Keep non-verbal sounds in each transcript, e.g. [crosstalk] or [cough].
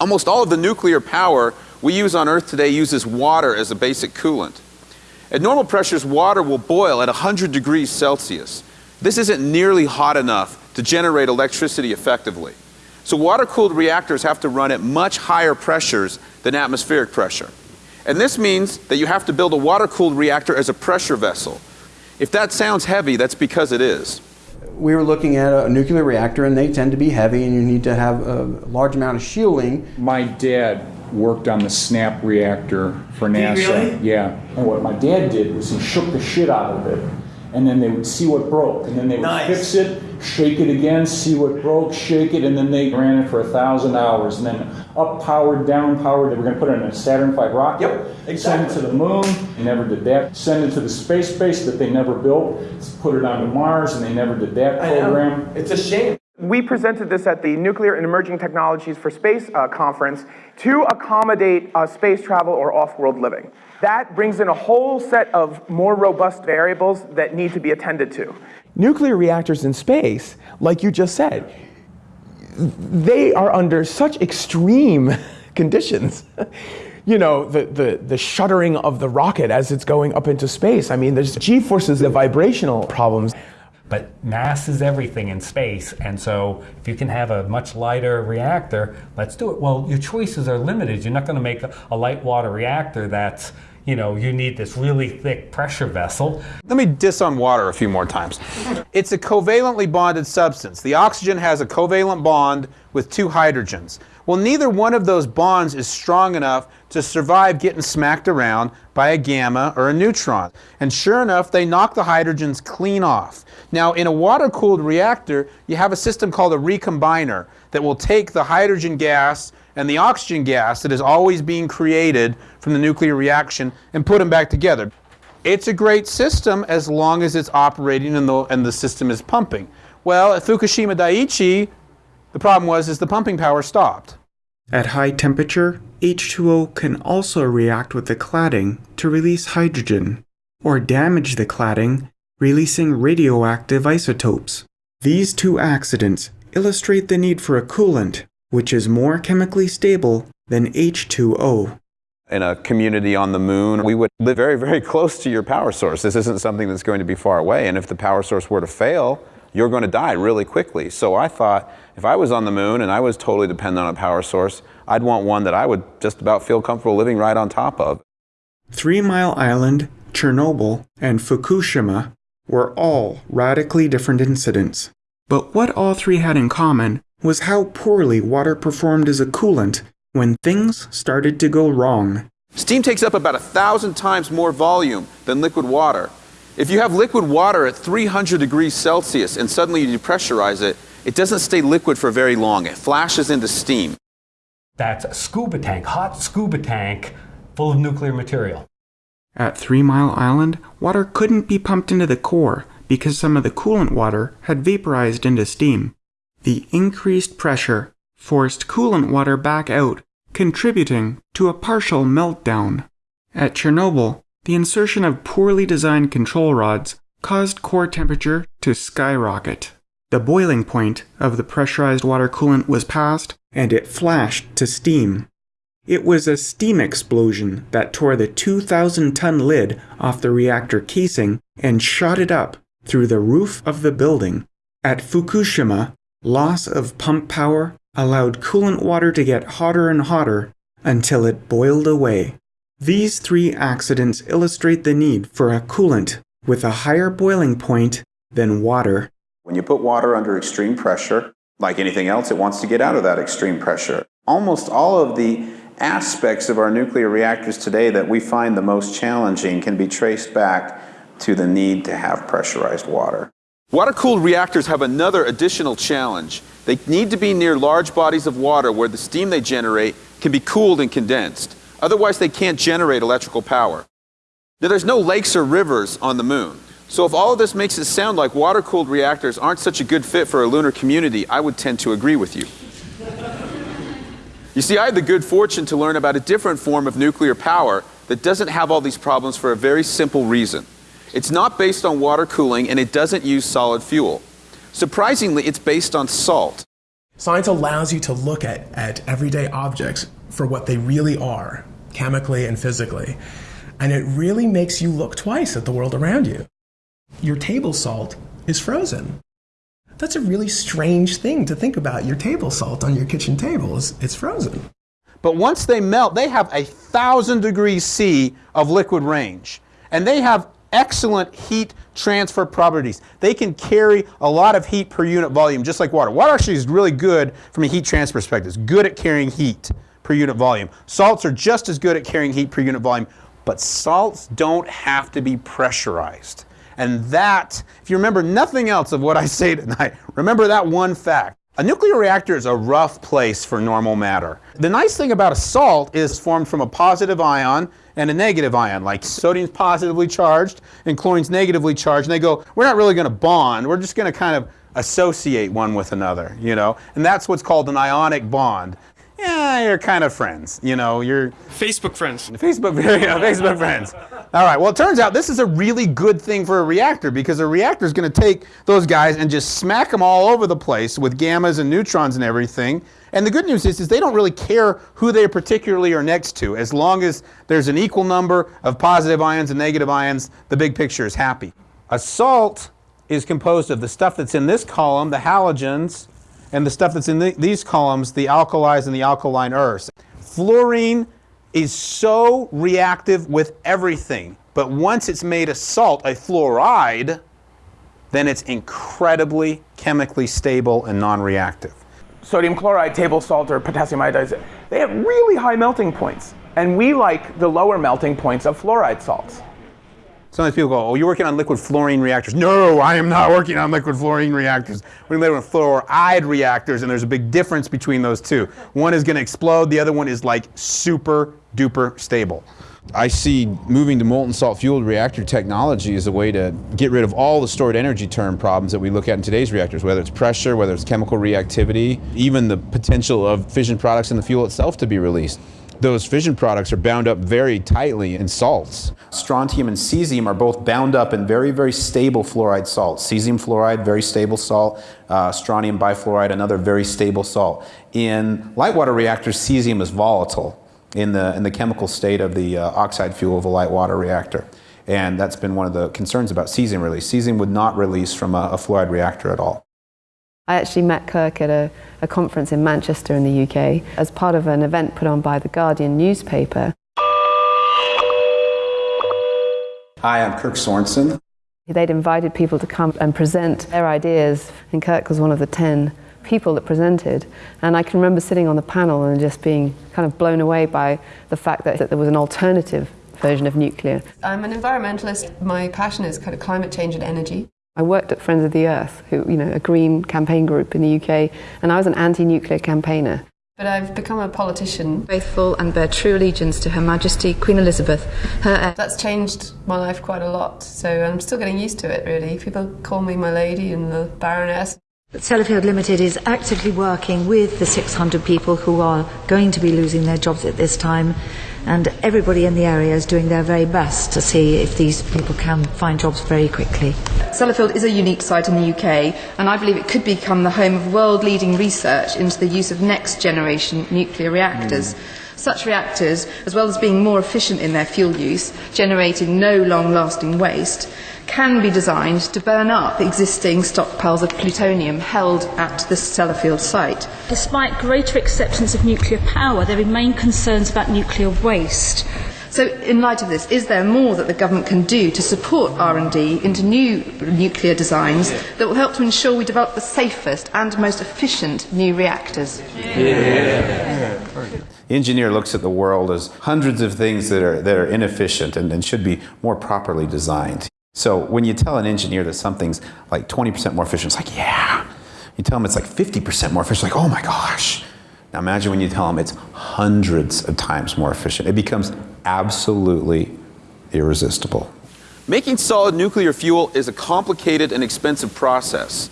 Almost all of the nuclear power we use on Earth today uses water as a basic coolant. At normal pressures, water will boil at 100 degrees Celsius. This isn't nearly hot enough to generate electricity effectively. So water-cooled reactors have to run at much higher pressures than atmospheric pressure. And this means that you have to build a water-cooled reactor as a pressure vessel. If that sounds heavy, that's because it is. We were looking at a nuclear reactor and they tend to be heavy and you need to have a large amount of shielding. My dad worked on the SNAP reactor for NASA. really? Yeah. And what my dad did was he shook the shit out of it. And then they would see what broke. And then they would Nice. fix it, shake it again, see what broke, shake it, and then they ran it for a thousand hours. And then up powered, down powered. They were going to put it in a Saturn V rocket. Yep, Send it to the moon. They never did that. Send it to the space base that they never built. Put it onto Mars, and they never did that program. It's a shame. We presented this at the Nuclear and Emerging Technologies for Space uh, conference to accommodate uh, space travel or off-world living. That brings in a whole set of more robust variables that need to be attended to. Nuclear reactors in space, like you just said, they are under such extreme [laughs] conditions. You know, the, the, the shuddering of the rocket as it's going up into space. I mean, there's g-forces, the vibrational problems. But mass is everything in space, and so if you can have a much lighter reactor, let's do it. Well, your choices are limited. You're not going to make a, a light water reactor that's, you know, you need this really thick pressure vessel. Let me diss on water a few more times. [laughs] It's a covalently bonded substance. The oxygen has a covalent bond with two hydrogens. Well, neither one of those bonds is strong enough to survive getting smacked around by a gamma or a neutron. And sure enough, they knock the hydrogens clean off. Now, in a water-cooled reactor, you have a system called a recombiner that will take the hydrogen gas and the oxygen gas that is always being created from the nuclear reaction and put them back together. It's a great system as long as it's operating and the, and the system is pumping. Well, at Fukushima Daiichi, the problem was is the pumping power stopped. At high temperature, H2O can also react with the cladding to release hydrogen, or damage the cladding, releasing radioactive isotopes. These two accidents illustrate the need for a coolant, which is more chemically stable than H2O. In a community on the moon, we would live very, very close to your power source. This isn't something that's going to be far away. And if the power source were to fail, you're going to die really quickly. So I thought if I was on the moon and I was totally dependent on a power source, I'd want one that I would just about feel comfortable living right on top of. Three Mile Island, Chernobyl, and Fukushima were all radically different incidents. But what all three had in common was how poorly water performed as a coolant when things started to go wrong. Steam takes up about a thousand times more volume than liquid water. If you have liquid water at 300 degrees Celsius and suddenly you depressurize it, it doesn't stay liquid for very long. It flashes into steam. That's a scuba tank, hot scuba tank full of nuclear material. At Three Mile Island, water couldn't be pumped into the core because some of the coolant water had vaporized into steam. The increased pressure forced coolant water back out, contributing to a partial meltdown. At Chernobyl, the insertion of poorly designed control rods caused core temperature to skyrocket. The boiling point of the pressurized water coolant was passed, and it flashed to steam. It was a steam explosion that tore the 2,000 ton lid off the reactor casing and shot it up through the roof of the building. At Fukushima, loss of pump power allowed coolant water to get hotter and hotter until it boiled away. These three accidents illustrate the need for a coolant with a higher boiling point than water. When you put water under extreme pressure, like anything else, it wants to get out of that extreme pressure. Almost all of the aspects of our nuclear reactors today that we find the most challenging can be traced back to the need to have pressurized water. Water-cooled reactors have another additional challenge. They need to be near large bodies of water where the steam they generate can be cooled and condensed. Otherwise, they can't generate electrical power. Now, there's no lakes or rivers on the moon. So if all of this makes it sound like water-cooled reactors aren't such a good fit for a lunar community, I would tend to agree with you. You see, I had the good fortune to learn about a different form of nuclear power that doesn't have all these problems for a very simple reason. It's not based on water cooling and it doesn't use solid fuel. Surprisingly, it's based on salt. Science allows you to look at, at everyday objects for what they really are, chemically and physically. And it really makes you look twice at the world around you. Your table salt is frozen. That's a really strange thing to think about. Your table salt on your kitchen table is it's frozen. But once they melt, they have a thousand degrees C of liquid range. And they have excellent heat transfer properties. They can carry a lot of heat per unit volume, just like water. Water actually is really good from a heat transfer perspective. It's good at carrying heat per unit volume. Salts are just as good at carrying heat per unit volume, but salts don't have to be pressurized. And that, if you remember nothing else of what I [laughs] say tonight, remember that one fact. A nuclear reactor is a rough place for normal matter. The nice thing about a salt is formed from a positive ion and a negative ion, like sodium's positively charged and chlorine's negatively charged, and they go, we're not really going to bond, we're just going to kind of associate one with another, you know? And that's what's called an ionic bond. Yeah, you're kind of friends, you know, you're Facebook friends. Facebook, [laughs] yeah, Facebook friends. All right. Well, it turns out this is a really good thing for a reactor because a reactor is going to take those guys and just smack them all over the place with gammas and neutrons and everything. And the good news is, is they don't really care who they particularly are next to. As long as there's an equal number of positive ions and negative ions, the big picture is happy. A salt is composed of the stuff that's in this column, the halogens, and the stuff that's in the, these columns, the alkalis and the alkaline earths. Fluorine is so reactive with everything, but once it's made a salt, a fluoride, then it's incredibly chemically stable and non-reactive. Sodium chloride, table salt, or potassium iodide, they have really high melting points. And we like the lower melting points of fluoride salts. Sometimes people go, oh, you're working on liquid fluorine reactors. No, I am not working on liquid fluorine reactors. We're working on fluoride reactors, and there's a big difference between those two. One is going to explode, the other one is like super duper stable. I see moving to molten salt fueled reactor technology as a way to get rid of all the stored energy term problems that we look at in today's reactors, whether it's pressure, whether it's chemical reactivity, even the potential of fission products in the fuel itself to be released. Those fission products are bound up very tightly in salts. Strontium and cesium are both bound up in very, very stable fluoride salts. Cesium fluoride, very stable salt. Uh, strontium bifluoride, another very stable salt. In light water reactors, cesium is volatile in the, in the chemical state of the uh, oxide fuel of a light water reactor. And that's been one of the concerns about cesium release. Cesium would not release from a, a fluoride reactor at all. I actually met Kirk at a, a, conference in Manchester in the UK as part of an event put on by the Guardian newspaper. Hi, I'm Kirk Sorensen. They'd invited people to come and present their ideas, and Kirk was one of the 10 people that presented. And I can remember sitting on the panel and just being kind of blown away by the fact that, that there was an alternative version of nuclear. I'm an environmentalist. My passion is kind of climate change and energy. I worked at Friends of the Earth, who, you know, a green campaign group in the UK, and I was an anti-nuclear campaigner. But I've become a politician, faithful and bear true allegiance to Her Majesty Queen Elizabeth. Her That's changed my life quite a lot, so I'm still getting used to it, really. People call me my lady and the Baroness. Sellafield Limited is actively working with the 600 people who are going to be losing their jobs at this time, and everybody in the area is doing their very best to see if these people can find jobs very quickly. Sellafield is a unique site in the UK, and I believe it could become the home of world leading research into the use of next generation nuclear reactors. Mm. Such reactors, as well as being more efficient in their fuel use, generating no long lasting waste, can be designed to burn up existing stockpiles of plutonium held at the Sellafield site. Despite greater acceptance of nuclear power, there remain concerns about nuclear waste. So, in light of this, is there more that the government can do to support R&D into new nuclear designs that will help to ensure we develop the safest and most efficient new reactors? Yeah. The engineer looks at the world as hundreds of things that are, that are inefficient and, and should be more properly designed. So when you tell an engineer that something's like 20% more efficient, it's like, yeah. You tell them it's like 50% more efficient, like, oh my gosh. Now imagine when you tell them it's hundreds of times more efficient. It becomes absolutely irresistible. Making solid nuclear fuel is a complicated and expensive process.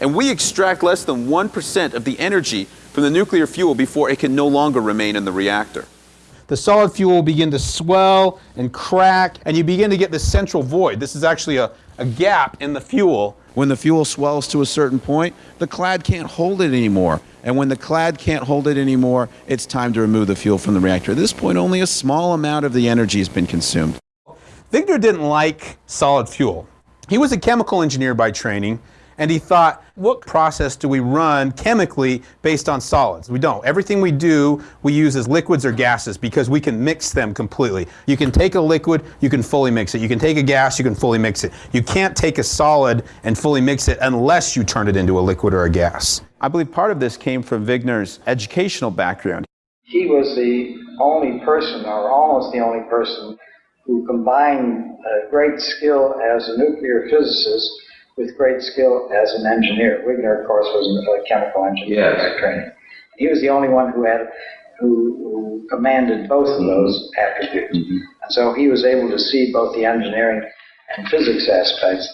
And we extract less than 1% of the energy from the nuclear fuel before it can no longer remain in the reactor the solid fuel will begin to swell and crack, and you begin to get this central void. This is actually a, a gap in the fuel When the fuel swells to a certain point, the clad can't hold it anymore. And when the clad can't hold it anymore, it's time to remove the fuel from the reactor. At this point, only a small amount of the energy has been consumed. Wigner didn't like solid fuel. He was a chemical engineer by training, and he thought, what process do we run chemically based on solids? We don't. Everything we do, we use as liquids or gases because we can mix them completely. You can take a liquid, you can fully mix it. You can take a gas, you can fully mix it. You can't take a solid and fully mix it unless you turn it into a liquid or a gas. I believe part of this came from Wigner's educational background. He was the only person, or almost the only person, who combined uh, great skill as a nuclear physicist with great skill as an engineer. Wigner, of course, was a chemical engineer Yes. by training. He was the only one who had who, who commanded both of those mm-hmm. attributes, mm-hmm. and so he was able to see both the engineering and physics aspects.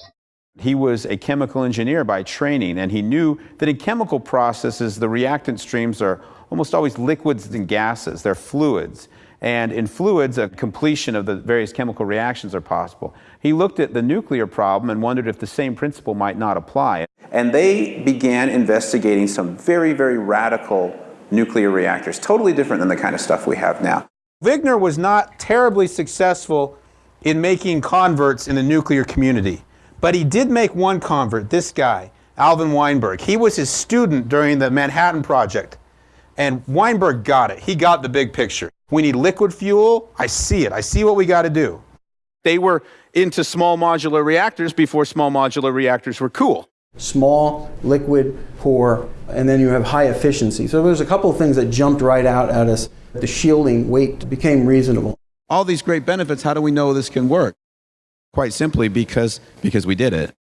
He was a chemical engineer by training, and he knew that in chemical processes, the reactant streams are almost always liquids and gases. They're fluids. And in fluids, a completion of the various chemical reactions are possible. He looked at the nuclear problem and wondered if the same principle might not apply. And they began investigating some very, very radical nuclear reactors, totally different than the kind of stuff we have now. Wigner was not terribly successful in making converts in the nuclear community, but he did make one convert, this guy, Alvin Weinberg. He was his student during the Manhattan Project, and Weinberg got it. He got the big picture. We need liquid fuel. I see it. I see what we got to do. They were into small modular reactors before small modular reactors were cool. Small, liquid, poor, and then you have high efficiency. So there's a couple of things that jumped right out at us. The shielding weight became reasonable. All these great benefits, how do we know this can work? Quite simply because because we did it.